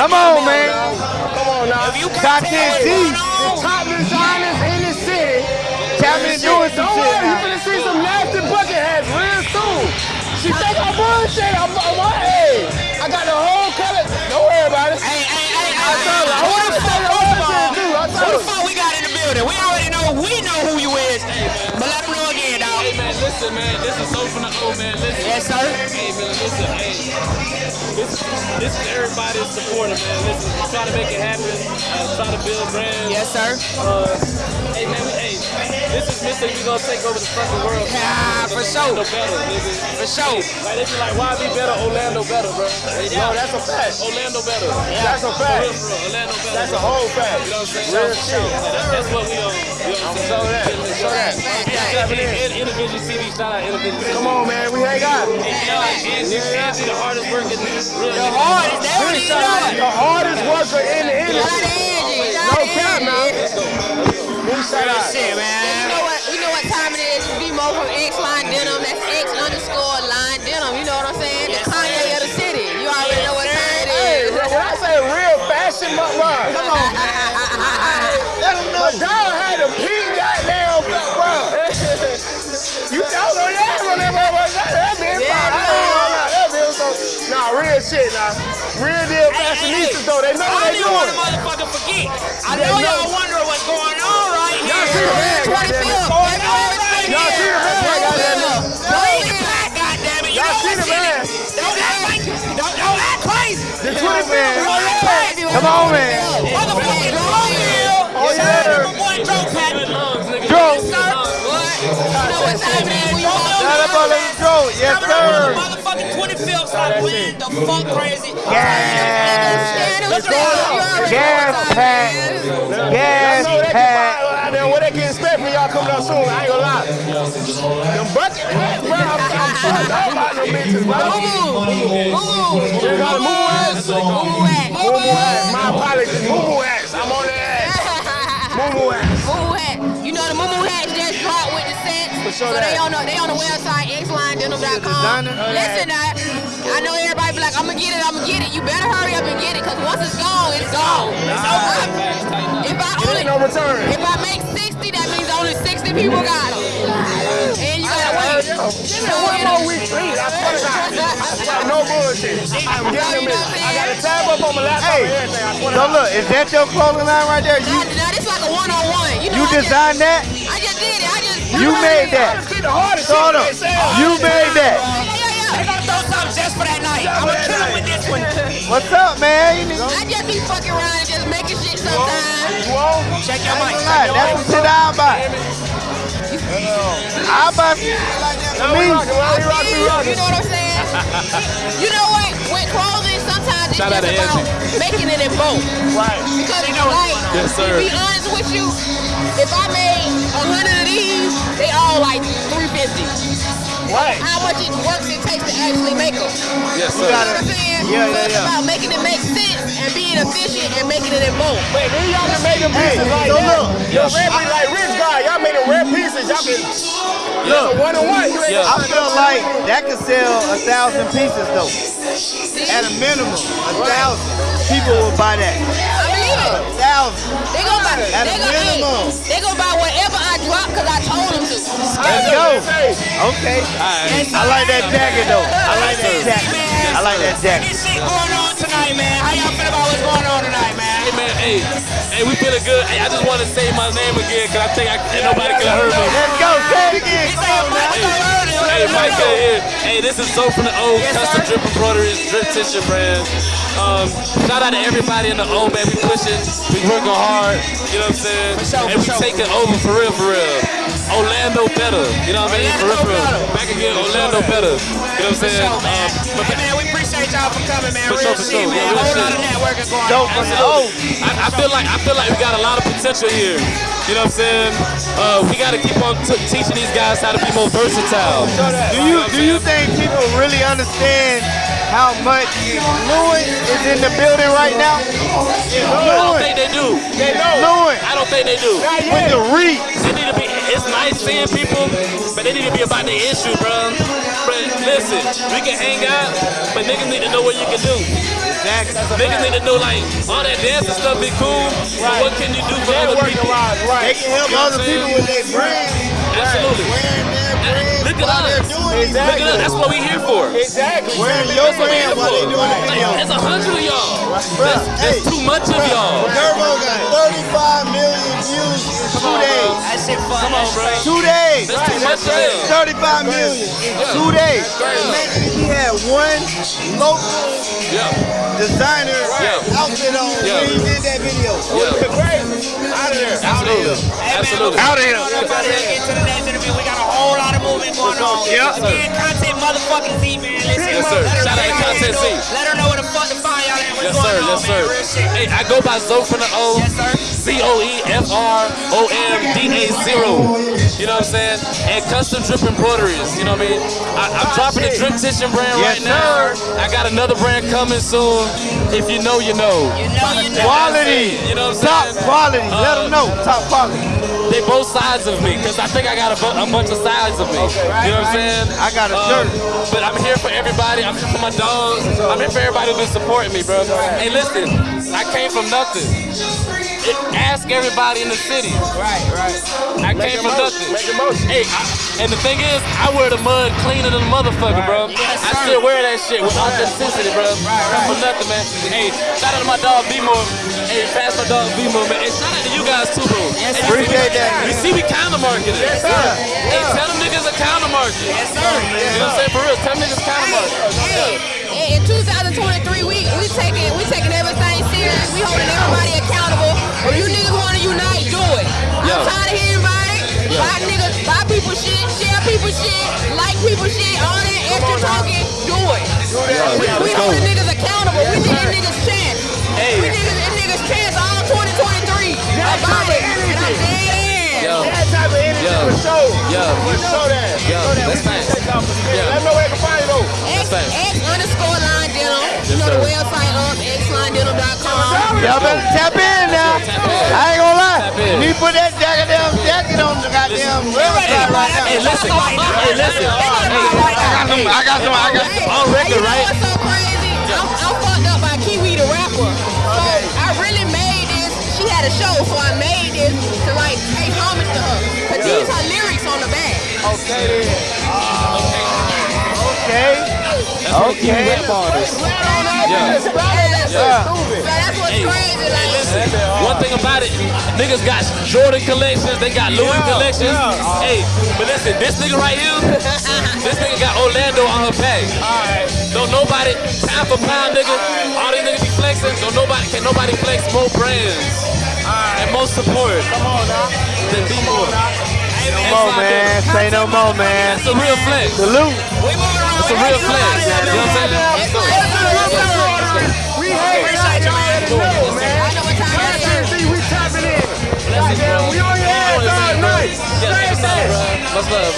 Come on, man. Come on now. If you Top can't 10 tell The top designers in the city. Chapman doing some Don't shit. worry, you finna see some nasty bucket hats real soon. She think I'm bullshit. I'm, I'm, I'm hey, I got the whole color. Don't worry listen man, this is so from the old man. Listen. Yes, sir. Hey man, listen, hey. This, this is everybody's supporter, man. Listen, trying to make it happen. Uh, trying to build brands. Yes, sir. Uh, hey man, we, hey, this is Mr. We gonna take over the fucking world. Yeah, for sure. Orlando better, nigga. For sure. Like this is like why be better? Orlando better, bro. Yo, that's a fact. Orlando better. Yeah. That's a fact. real, real. Orlando better. That's a whole fact. You know what I'm saying? Real shit. That's, that's what we on. You know what I'm saying? Show that. Show that. Intervision CD, shout out Intervision Come on, man. We hang out. Angie, Angie, the hardest working. The hardest. They don't even. The hardest worker in the industry. to Angie. Shout No out to cap, man. Big shout Real out. shit, You man. know what? You know what time it is? B-Mo from X Line Denim. That's X underscore Line Denim. You know what I'm saying? The Kanye of the city. You already know what time it Hey, when I say real fashion, but bro, come on. Let them know. dog had a shit, nah. Real deal fashionistas, though. They know I what they didn't want to doing. motherfucker forget. I know y'all wondering what's going on right Y'all see here. the man, goddamn it. Y'all see the man, goddamn it. Believe it, goddamn it. You Y'all see the man. Don't act like don't, don't act crazy. The 25th, Don't act crazy. Come on, man. Motherfucker, Long Hill. Oh, Shout out to yeah. my boy oh, Joe Pat. Joe. Sir. What? You know what time it is? Don't know Shout out to nothing. Little Joe. Yes, Coming up on the sir. Motherfucking 25th, stop playing the fuck crazy. Gas. Let's go. Gas pack. Y'all Gas know they can pack. find out there what they can expect from y'all coming up soon. I ain't gonna lie. Them bucket hats, bro. I'm, I'm fucked up about them bitches, bro. You got a moo hats? Moo hats. My apologies. Moo hats. I'm on their ass. Moo hats. Moo hat. You know the Moo with the sure so they on the they on the website xlinedenim.com. Listen, I, I know everybody be like, I'm gonna get it, I'm gonna get it. You better hurry up and get it, cause once it's gone, it's gone. It's over. If I only no return. if I make 60, that means only 60 people got them. And you gotta wait. Give me one more week, please. I swear to God. I swear, no bullshit. I'm getting them in. I got a tab up on my laptop Hey, and everything. I swear to So look, is that your clothing line right there? You Now, now this like a one-on-one. You know, you I just- designed that? I just did it. I just. You made that. Honestly, the hardest So shit hold on. You made that. Yeah, yeah, They gonna throw something just for that night. I'm gonna kill him with this one. What's up, man? I just be fucking around and just making shit sometimes. You on? Check your mic. lie. That's some shit I'll buy. I'll buy some shit like that Now for we me. rocking, well, we I rocking, feel we you. rocking. You know what I'm saying? you know what? With clothing, sometimes it's Shout out to about making it in both. Right. Because like, Yes, sir. to be honest with you, if I made a hundred of these, they all like 350. Right. How much it works it takes to actually make them. Yes, sir. You know what I'm saying? Yeah, so yeah, it's yeah. about making it make sense and being efficient and making it in bulk. But then y'all can make them Hey, pieces like so that. look. Yo, rare, like rich guy, y'all made them rare pieces. Y'all can. Look, one on one, Yeah. I feel like that could sell a thousand pieces though. At a minimum, a thousand people will buy that. I believe it. A thousand. They gonna buy. At They a gonna, hey, minimum. they gonna buy whatever I drop because I told them to. Let's go. Okay. I like that jacket though. I like that jacket. I like that jacket. This shit going on tonight, man. How y'all feel about what's going on tonight, man? Hey man, hey, hey, we feeling good. Hey, I just want to say my name again because I think I, ain't nobody can hear me. Let's go. Say it again. He Come on now. Mike, I heard it. Hey, Mike here. Hey, this is so from the old Yes, custom sir. drip embroidery, drip tissue brand. Um, shout out to everybody in the old man. We pushing, we working hard. You know what I'm saying? sure, and we for sure. taking over for real, for real. Orlando better. You know what I mean? For real, for real. Better. Back again, Orlando better. You know what I'm saying? Show, man. Um, but Hey, man, we appreciate y'all for coming, man. For Real sure, for shit, sure. man. Yeah, A real whole lot shit. of networking going Dope on. from the Absolutely. old. I, I feel like I feel like we got a lot of potential here. You know what I'm saying? Uh, we got to keep on teaching these guys how to be more versatile. Do you do you think people really understand how much Lewin is in the building right now? I don't think they do. They know. I don't think they do. With the reach. They need to be. It's seeing people, but they need to be about the issue, bro. But Listen, we can hang out, but niggas need to know what you can do. Exactly. Niggas need to know like all that dancing stuff be cool, but what can you do for other Networking people? wise, They can help You know other people with their brand. Absolutely. Wearing their brand Look at us. Exactly. Look at us. That's what we're here for. Exactly. Wearing your That's what we brand here while they for. doing the Like, video. There's a hundred of y'all. Bruh, That's hey, too much of y'all. Turbo got 35 million views in two days. That shit fun. Come on, bro. Two days. That's too much of them. 35 million in two days. Imagine if he had one local designer Yeah. outfit on Yeah. when he did that video. Yeah. Crazy. Out of there. Absolutely. Absolutely. Out of here. Everybody, let's get to the next interview. We got a whole lot of movement going on. Yeah. Again, content motherfucking Z, man. Listen, Yes, sir. let her- Shout out to Content know- Z. Let her know where the fuck to find y'all at. Yes, going sir. Yes, sir. Hey, I go by Zo from the O. Yes, sir. C O E F R O M D A zero. You know what I'm saying? And custom drip embroideries. You know what I mean? I, I'm dropping the drip tissue brand Yes, right now. I got another brand coming soon. If you know, you know. You know, you know. Quality. You know what I'm saying? Top quality. Let Uh, them know. Top quality. They both sides of me, cause I think I got a, bu- a bunch of sides of me. you know what I'm saying? I got a Um, shirt. But I'm here for everybody. I'm here for my dogs. I'm here for everybody who's been supporting me, bro. Hey, listen, I came from nothing. It, ask everybody in the city. Right, right. I came from nothing. Make a motion. Hey, I, and the thing is, I wear the mud cleaner than a motherfucker, bro. Yes, I still wear that shit with authenticity, bro. Not for nothing, man. Hey, shout out to my dog B-Mo. Hey, pass my dog B-Mo, man. Hey, shout out to you guys too, bro. Yes, Hey, sir. you see we- Appreciate that. You see, we counter market it. Yes, sir. Hey, tell them niggas a counter market. Yes, sir. You know what I'm saying? For real, tell them niggas counter market. Hey, in 2023, we we taking we taking everything people shit, like people shit, all that extra talking, do it. we we holding niggas accountable. We need niggas chance. Hey. We niggas and niggas chance all 2023. About it. And I'm dead. Yo, That type of energy Yeah. for sure. Yeah. For sure that. Yeah, Show that. that's We fine. take off the scale. Yeah. Let me know where you can find it though. X, That's X underscore line denim. You know the website um, up, xlinedenim.com. Y'all better tap in now. Tap in. I ain't gonna lie. Tap in. You put that goddamn Hey, listen. Hey, listen. I got some. I got some. I got some. On record, hey, you know right? so crazy? I'm, I'm fucked up by Kiwi the rapper. So I really made this. She had a show, so I made this to like pay homage to her. Cause these her lyrics on the back. Okay then. Ah, okay. Okay. Yeah. So that's, Yeah. so that's what's Hey, crazy. hey, listen. One thing about it, niggas got Jordan collections, they got Louis Yeah, collections. yeah. Hey, but listen, this nigga right here, this nigga got Orlando on her back. Don't nobody, pound for pound, nigga, all these niggas be flexing. Don't nobody, can nobody flex more brands and more support than B-Mo. No more, man. Say no more, man. That's a real flex. Salute. We moving around. It's a real flex. You know what I'm saying? Let's go. We hate Appreciate you, man. know, man. I know what time it is. We tapping in. Goddamn, we on your ass all night. Same thing. bro? What's bro?